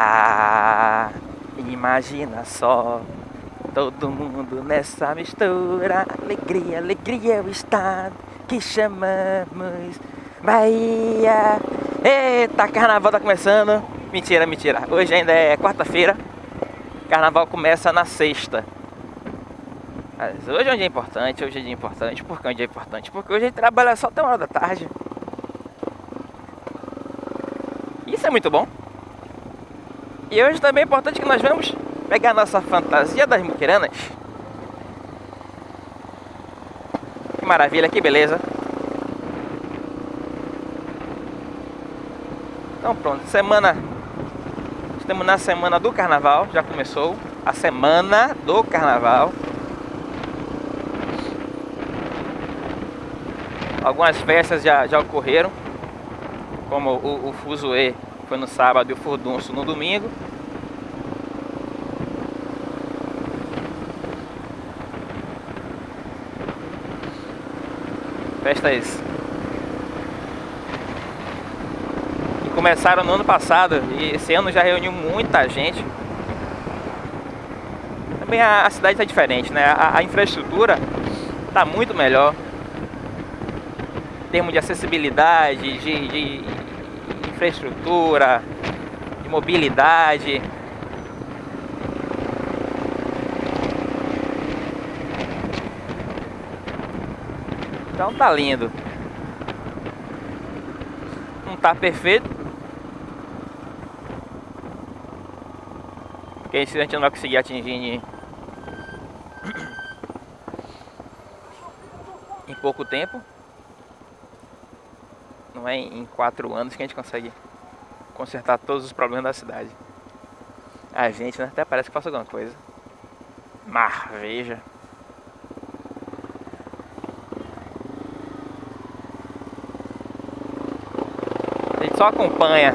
Ah, imagina só. Todo mundo nessa mistura. Alegria, alegria é o estado que chamamos Bahia. Eita, carnaval tá começando. Mentira, mentira. Hoje ainda é quarta-feira. Carnaval começa na sexta. Mas hoje é um dia importante, hoje é um dia importante. Por que é um dia importante? Porque hoje a gente trabalha só até uma hora da tarde. Isso é muito bom. E hoje também é importante que nós vamos pegar nossa fantasia das muquiranas. Que maravilha, que beleza. Então pronto, semana. Estamos na semana do carnaval, já começou a semana do carnaval. Algumas festas já, já ocorreram, como o, o Fuzuê foi no sábado e o Furdunço no domingo. Festas que começaram no ano passado e esse ano já reuniu muita gente. Também a, a cidade está diferente, né? A, a infraestrutura está muito melhor. Em termos de acessibilidade, de, de infraestrutura, de mobilidade. Então tá lindo. Não tá perfeito. Porque a gente não vai conseguir atingir em, em pouco tempo. Não é em quatro anos que a gente consegue consertar todos os problemas da cidade. A gente né, até parece que faz alguma coisa. Mar, veja. A gente só acompanha.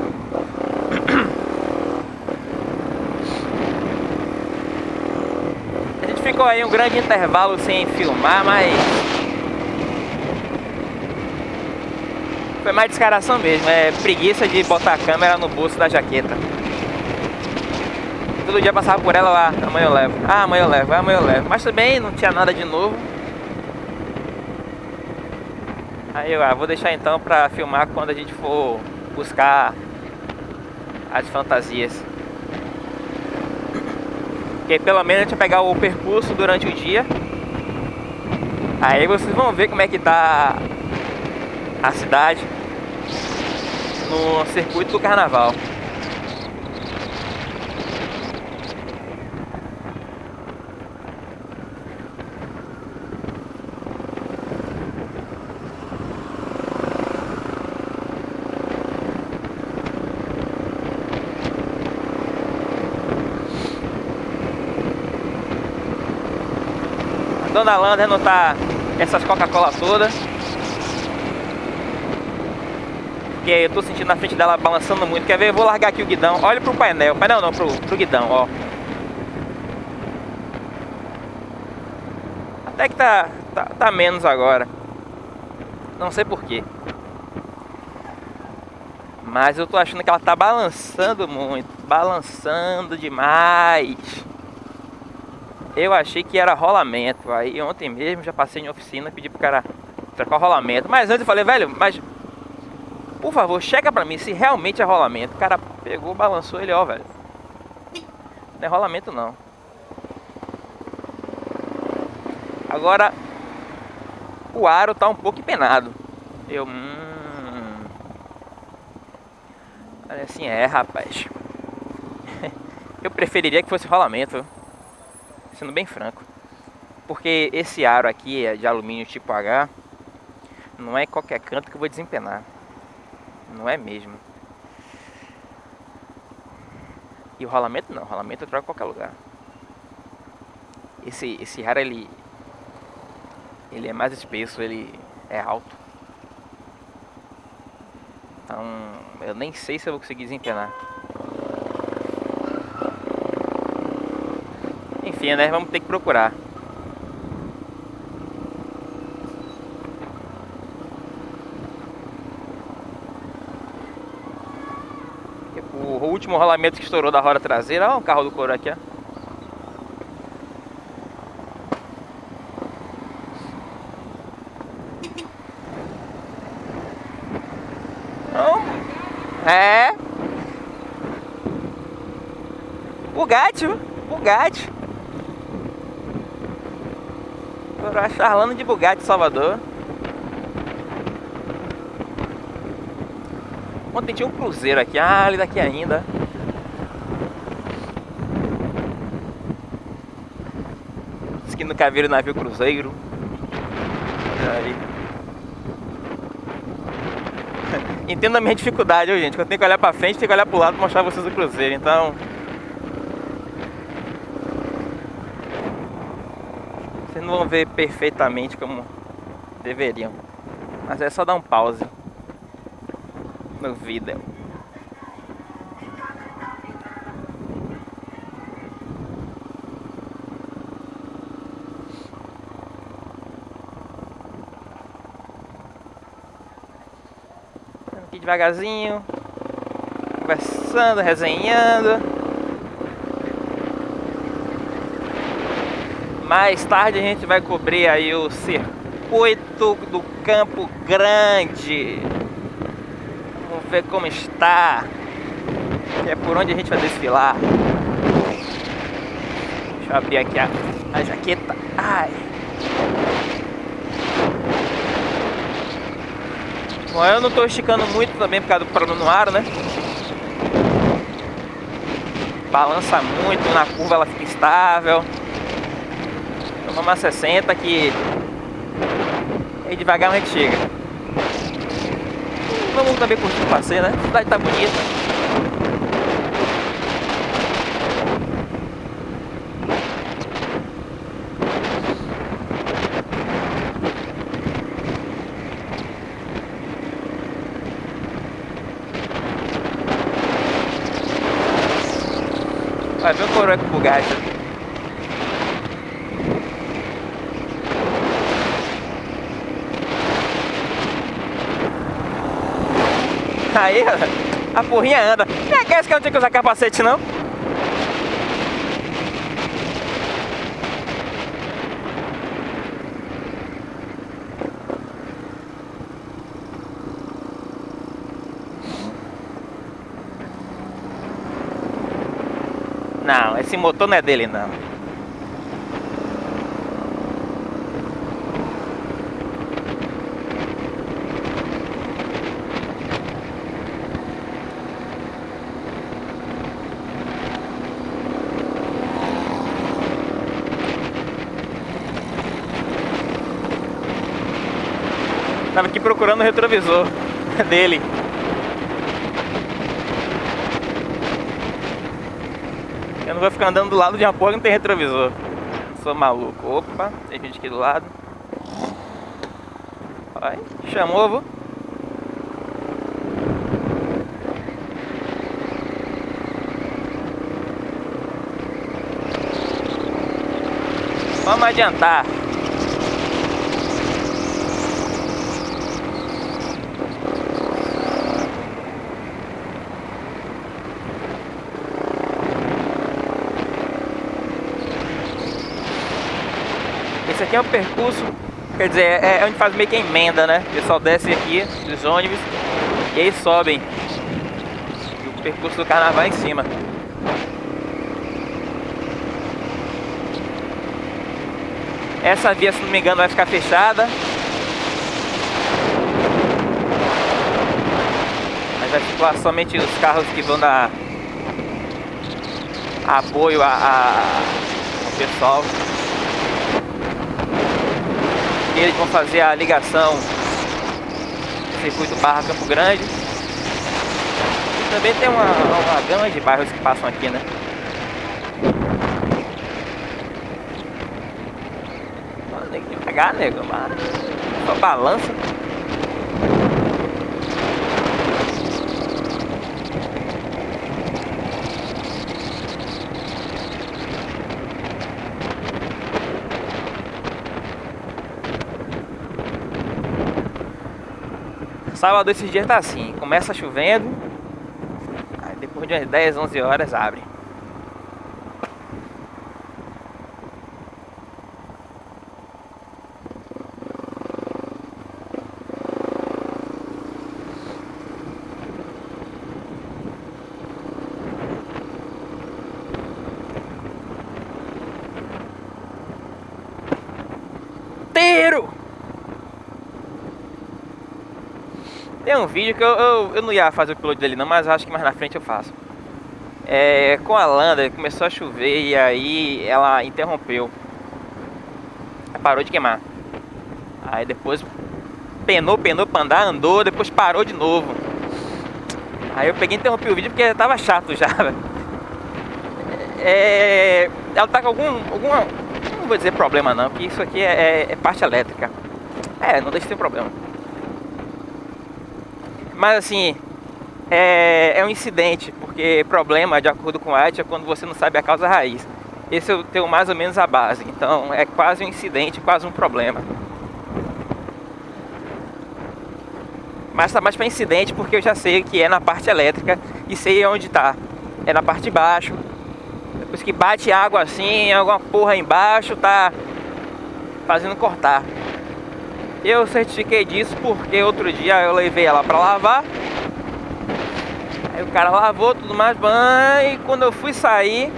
A gente ficou aí um grande intervalo sem filmar, mas Foi mais descaração mesmo, é preguiça de botar a câmera no bolso da jaqueta. Todo dia passava por ela lá, amanhã eu levo, ah, amanhã eu levo, amanhã eu levo. Mas também não tinha nada de novo. Aí eu ah, vou deixar então pra filmar quando a gente for buscar as fantasias. Porque pelo menos a gente vai pegar o percurso durante o dia. Aí vocês vão ver como é que tá a cidade no circuito do carnaval. Dona Lander não tá essas Coca-Cola todas. Porque eu tô sentindo na frente dela balançando muito. Quer ver? Eu vou largar aqui o guidão. Olha pro painel. Painel não, pro, pro guidão, ó. Até que tá, tá, tá menos agora. Não sei porquê. Mas eu tô achando que ela tá balançando muito. Balançando demais. Eu achei que era rolamento. Aí ontem mesmo já passei em oficina, pedi pro cara trocar o rolamento. Mas antes eu falei, velho, mas por favor, checa pra mim se realmente é rolamento. O cara pegou, balançou ele, ó, velho. Não é rolamento, não. Agora, o aro tá um pouco empenado. Eu, hum... Olha assim, é, rapaz. Eu preferiria que fosse rolamento, sendo bem franco. Porque esse aro aqui é de alumínio tipo H. Não é qualquer canto que eu vou desempenar. Não é mesmo. E o rolamento não, o rolamento eu troco em qualquer lugar. Esse, esse raro ele, ele é mais espesso, ele é alto. Então eu nem sei se eu vou conseguir desempenar. Enfim, né? Vamos ter que procurar. O último rolamento que estourou da roda traseira. Olha o carro do couro aqui, ó. É. Bugatti, Bugatti. Charlando de Bugatti Salvador. Ontem tinha um cruzeiro aqui. Ah, ali daqui ainda. Diz que nunca viram navio cruzeiro. Olha aí. Entenda a minha dificuldade, viu, gente? Quando eu tenho que olhar pra frente, tenho que olhar pro lado pra mostrar vocês o cruzeiro. Então. Vocês não vão ver perfeitamente como deveriam. Mas é só dar um pause no vídeo. Aqui devagarzinho, conversando, resenhando. Mais tarde a gente vai cobrir aí o circuito do Campo Grande ver como está. Que é por onde a gente vai desfilar. Deixa eu abrir aqui a, a jaqueta. Ai. Bom, eu não estou esticando muito também por causa do plano no ar, né? Balança muito, na curva ela fica estável. Toma uma 60 que aí devagar a gente chega. Vamos também curtir o passeio, né? A cidade tá bonita. Vai ver o coroa com o Aí, a porrinha anda. Nem aqueles que eu não tinha que usar capacete, não. Não, esse motor não é dele, não. Tava aqui procurando o retrovisor dele. Eu não vou ficar andando do lado de uma porra que não tem retrovisor. Sou maluco. Opa, tem gente aqui do lado. Vai, chamou. Vamos adiantar. Esse aqui é o percurso, quer dizer, é, é onde faz meio que emenda, né? O pessoal desce aqui dos ônibus e aí sobem. E o percurso do carnaval é em cima. Essa via, se não me engano, vai ficar fechada. Mas vai circular somente os carros que vão dar apoio a, a, ao pessoal eles vão fazer a ligação circuito Barra Campo Grande. E também tem uma, uma gama de bairros que passam aqui, né? Tem que pegar, nego, mas só balança. Sábado esses dias tá assim, começa chovendo, Depois de umas 10, 11 horas abre. Tem um vídeo que eu, eu, eu, não ia fazer o upload dele não, mas acho que mais na frente eu faço. É, com a Landa começou a chover e aí ela interrompeu. Parou de queimar. Aí depois penou, penou pra andar, andou, depois parou de novo. Aí eu peguei e interrompi o vídeo porque tava chato já. É, ela tá com algum, alguma, não vou dizer problema não, porque isso aqui é, é, é parte elétrica. É, não deixa de ter problema. Mas assim, é, é, um incidente, porque problema, de acordo com a é quando você não sabe a causa raiz. Esse eu tenho mais ou menos a base, então é quase um incidente, quase um problema. Mas tá mais para incidente porque eu já sei que é na parte elétrica e sei onde tá. É na parte de baixo. Depois que bate água assim, alguma porra embaixo, tá fazendo cortar. Eu certifiquei disso porque outro dia eu levei ela para lavar. Aí o cara lavou tudo mais e quando eu fui sair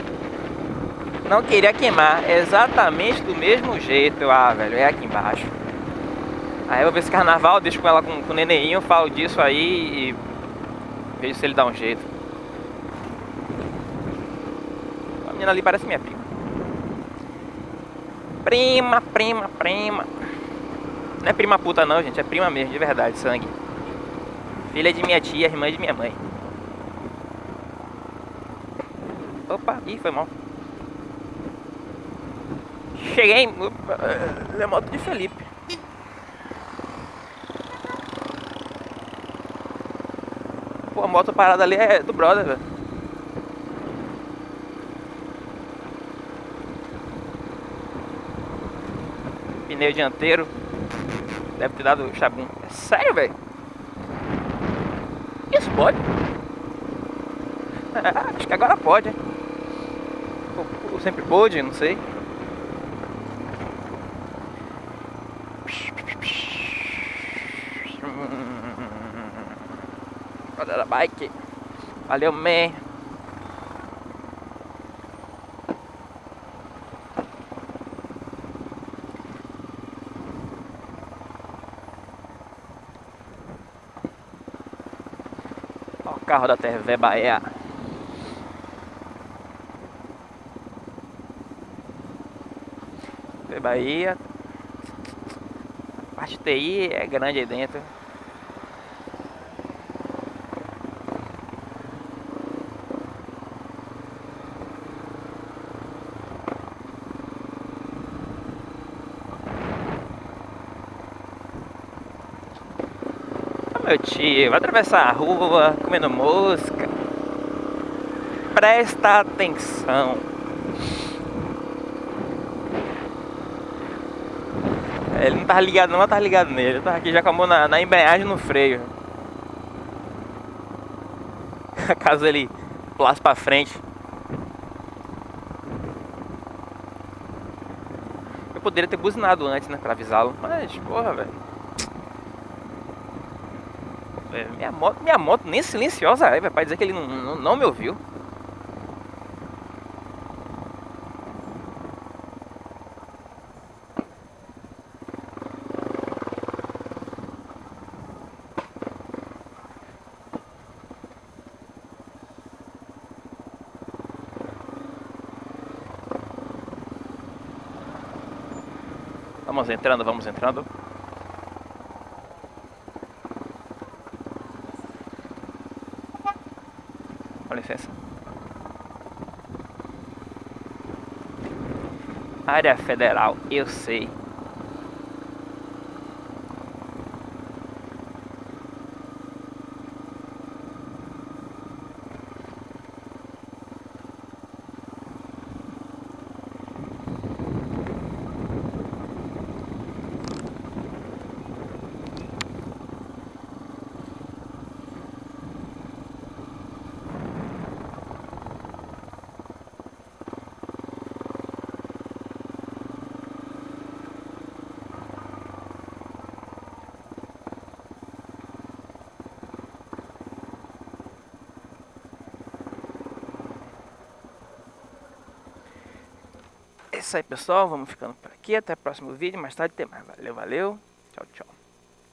não queria queimar, exatamente do mesmo jeito. Ah, velho, é aqui embaixo. Aí eu vou ver esse carnaval, deixo com ela com, com o nenenzinho, falo disso aí e vejo se ele dá um jeito. A menina ali parece minha prima. Prima, prima, prima. Não é prima puta não, gente. É prima mesmo, de verdade, sangue. Filha de minha tia, irmã de minha mãe. Opa, ih, foi mal. Cheguei. Opa, é moto de Felipe. Pô, a moto parada ali é do brother, velho. Pneu dianteiro. Deve ter dado chabum. É sério, velho? Isso pode? É, acho que agora pode, hein? Ou, sempre pôde, não sei. Roda da bike. Valeu, man. Carro da TV Bahia. TV Bahia. A parte TI é grande aí dentro. Vai atravessar a rua comendo mosca. Presta atenção. Ele não tá ligado não, mas tá ligado nele. Tava aqui já com a mão na, na embreagem no freio. Caso ele pulasse pra frente. Eu poderia ter buzinado antes, né, pra avisá-lo. Mas, porra, velho. É, minha moto, minha moto nem silenciosa é, vai dizer que ele não, não, não me ouviu. Vamos entrando, vamos entrando. Com licença. Área federal, eu sei. Isso aí, pessoal. Vamos ficando por aqui. Até o próximo vídeo. Mais tarde tem mais. Valeu, valeu.